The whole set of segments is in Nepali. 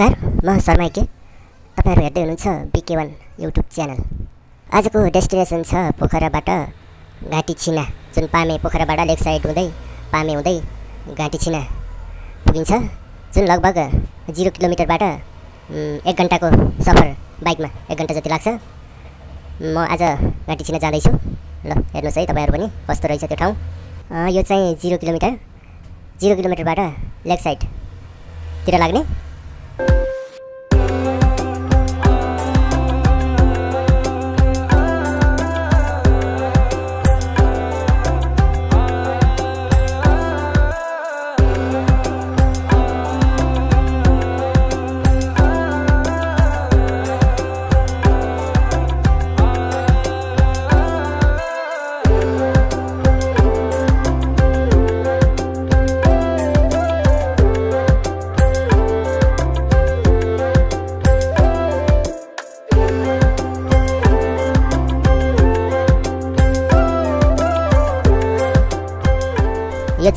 नमस्कार म शर्मा के। तपाईँहरू हेर्दै हुनुहुन्छ बिके वान युट्युब च्यानल। आजको डेस्टिनेसन छ पोखराबाट घाँटी छिना। जुन पामे पोखराबाट लेक साइड हुँदै पामे हुँदै घाँटी छिना पुगिन्छ। जुन लगभग जिरो किलोमिटरबाट एक घन्टाको सफर बाइकमा एक घन्टा जति लाग्छ। म आज घाँटी छिना जाँदैछु। ल हेर्नुहोस् है तपाईँहरू पनि कस्तो रहेछ त्यो ठाउँ। यो चाहिँ जिरो किलोमिटर। जिरो किलोमिटरबाट लेक साइडतिर लाग्ने। यो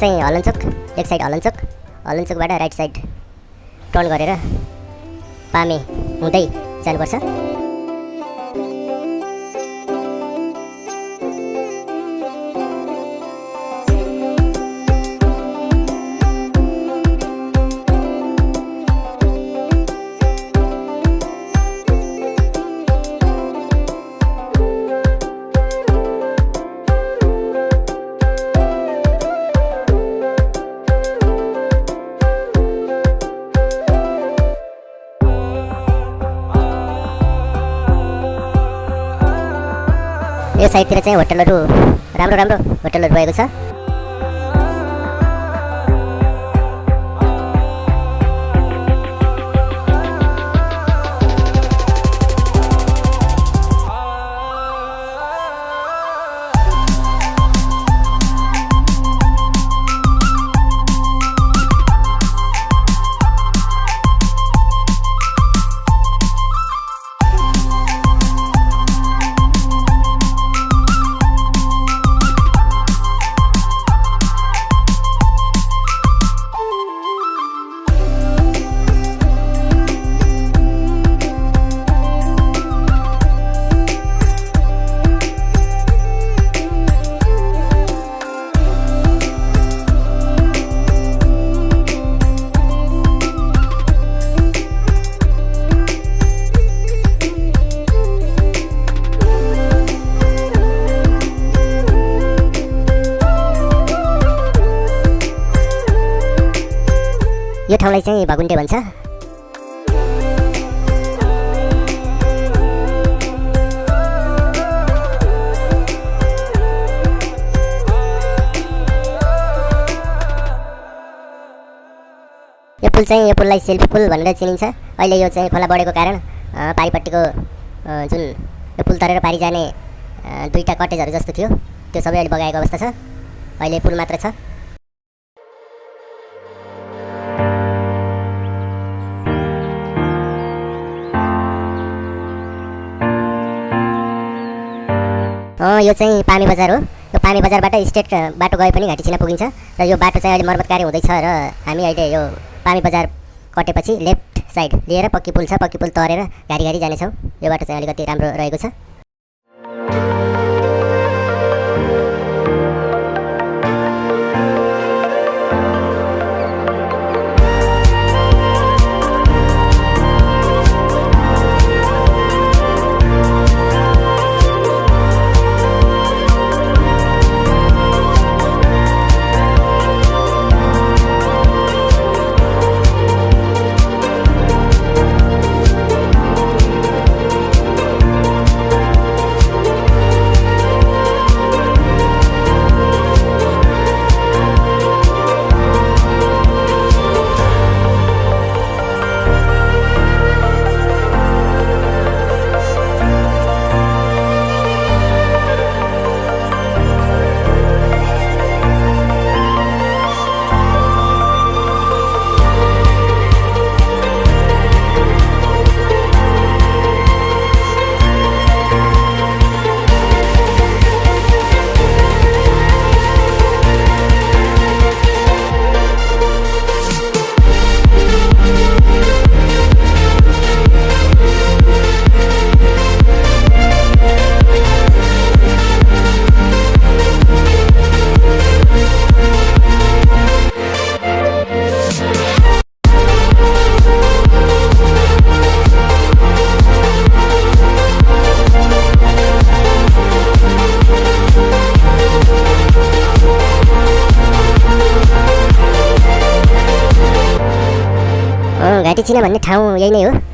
चाहिँ हलनचोक एक साइड हलनचोक हलनचोकबाट राइट साइड टर्न गरेर पामे हुँदै जानुपर्छ। साइडतिर चाहिँ होटलहरू राम्रो राम्रो होटलहरू रहेको छ। यो ठाउँलाई चाहिँ भगुन्डे भन्छ। यो पुल चाहिँ यो पुललाई सेल्फी पुल भनेर चिनिन्छ। अहिले यो चाहिँ खोला बढेको कारण पारिपट्टिको जुन यो पुल तरेर पारि जाने दुईवटा कटेजहरू जस्तो थियो। त्यो सबै अहिले बगाएको अवस्था छ। अहिले पुल मात्र छ। यो चाहिँ पानी बजार हो। यो पानी बजारबाट स्टेट बाटो गए पनि घाँटी छिना पुगिन्छ र यो बाटो चाहिँ अहिले मर्मत कार्य हुँदैछ र हामी अहिले यो पानी बजार कटेपछि लेफ्ट साइड लिएर पक्की पुल छ पक्की पुल तरेर घारी घारी जानेछौँ। यो बाटो चाहिँ अलिकति राम्रो रहेको छ। घाँटी चिना भन्ने ठाउँ यही नै हो यो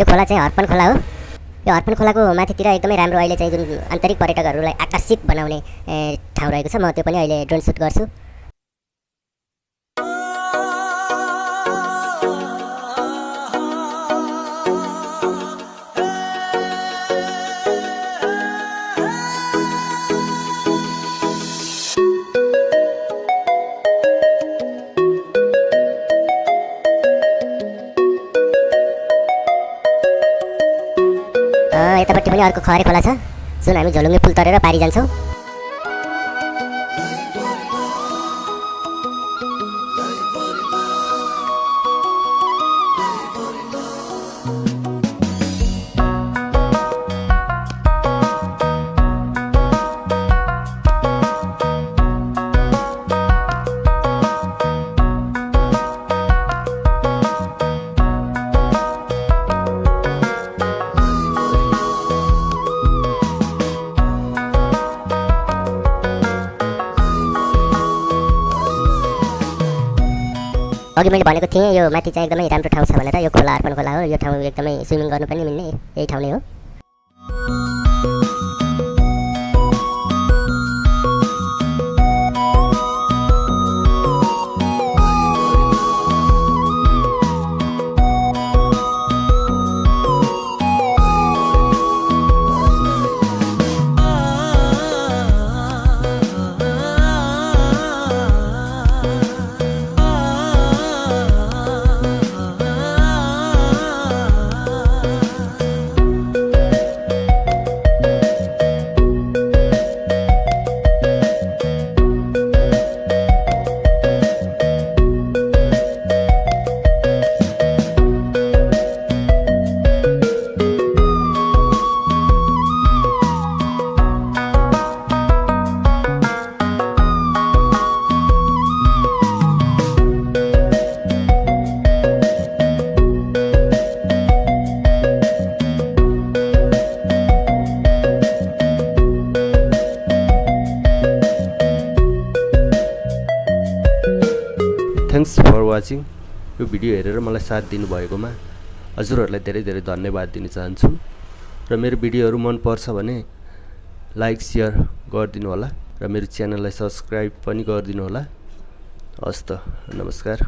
यो खोला चाहिँ हर्पन खोला हो। यो हर्पन खोलाको माथितिर एकदमै राम्रो अहिले चाहिँ जुन आन्तरिक पर्यटकहरूलाई आकर्षित बनाउने ठाउँ रहेको छ म त्यो पनि अहिले ड्रोन सुट गर्छु। यतापट्टि पनि अर्को खरे खोला छ। जुन हामी झोलुङ्गे पुल तरेर पारी जान्छौँ। अघि मैले भनेको थिएँ यो माथि चाहिँ एकदमै राम्रो ठाउँ छ भनेर यो खोला अर्पण खोला हो यो ठाउँ एकदमै स्विमिङ गर्नु पनि मिल्ने यही ठाउँ नै हो। यो भिडियो हेरेर मलाई साथ दिनुभएकोमा हजुरहरूलाई धेरै धेरै धन्यवाद दिन चाहन्छु र मेरो भिडियोहरू मनपर्छ भने लाइक सेयर गरिदिनु होला र मेरो च्यानललाई सब्सक्राइब पनि गरिदिनु होला हस् त नमस्कार।